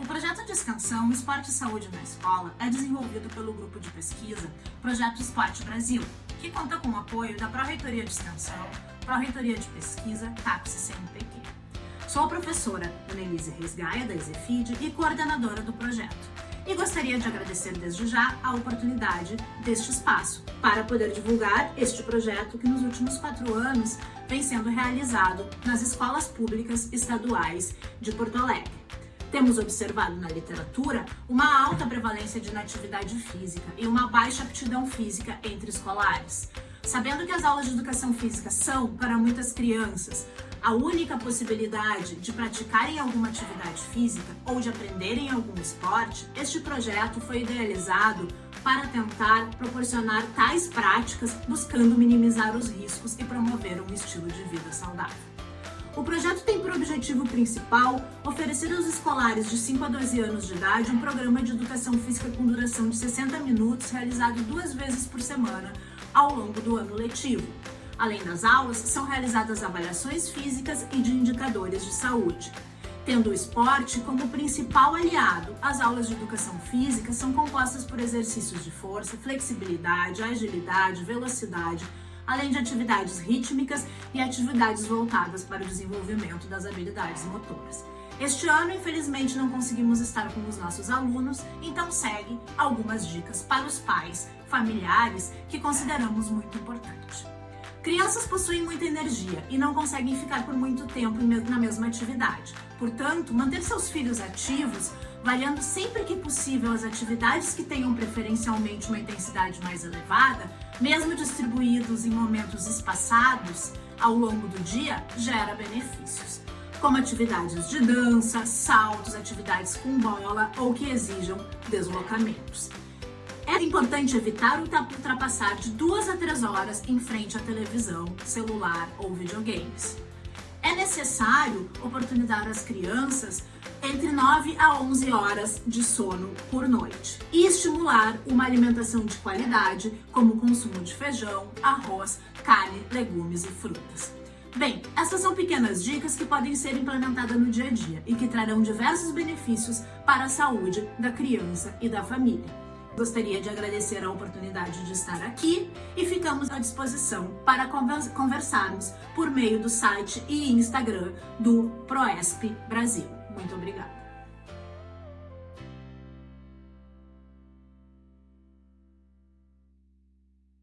O projeto de extensão Esporte e Saúde na Escola é desenvolvido pelo grupo de pesquisa Projeto Esporte Brasil, que conta com o apoio da Pró-Reitoria de Extensão, Pró-Reitoria de Pesquisa, CAPES e CNPq. Sou professora Annelise Resgaia, da EZFID, e coordenadora do projeto. E gostaria de agradecer desde já a oportunidade deste espaço para poder divulgar este projeto que nos últimos quatro anos vem sendo realizado nas escolas públicas estaduais de Porto Alegre. Temos observado na literatura uma alta prevalência de inatividade física e uma baixa aptidão física entre escolares. Sabendo que as aulas de educação física são, para muitas crianças, a única possibilidade de praticarem alguma atividade física ou de aprenderem algum esporte, este projeto foi idealizado para tentar proporcionar tais práticas, buscando minimizar os riscos e promover um estilo de vida saudável. O projeto tem por objetivo principal oferecer aos escolares de 5 a 12 anos de idade um programa de educação física com duração de 60 minutos, realizado duas vezes por semana ao longo do ano letivo. Além das aulas, são realizadas avaliações físicas e de indicadores de saúde. Tendo o esporte como principal aliado, as aulas de educação física são compostas por exercícios de força, flexibilidade, agilidade, velocidade, além de atividades rítmicas e atividades voltadas para o desenvolvimento das habilidades motoras. Este ano, infelizmente, não conseguimos estar com os nossos alunos, então segue algumas dicas para os pais, familiares, que consideramos muito importante. Crianças possuem muita energia e não conseguem ficar por muito tempo na mesma atividade. Portanto, manter seus filhos ativos, variando sempre que possível as atividades que tenham preferencialmente uma intensidade mais elevada, mesmo distribuídos em momentos espaçados ao longo do dia, gera benefícios, como atividades de dança, saltos, atividades com bola ou que exijam deslocamentos. É importante evitar ultrapassar de duas a três horas em frente à televisão, celular ou videogames. É necessário oportunizar as crianças entre 9 a 11 horas de sono por noite e estimular uma alimentação de qualidade, como o consumo de feijão, arroz, carne, legumes e frutas. Bem, essas são pequenas dicas que podem ser implementadas no dia a dia e que trarão diversos benefícios para a saúde da criança e da família. Gostaria de agradecer a oportunidade de estar aqui e ficamos à disposição para conversarmos por meio do site e Instagram do Proesp Brasil. Muito obrigada.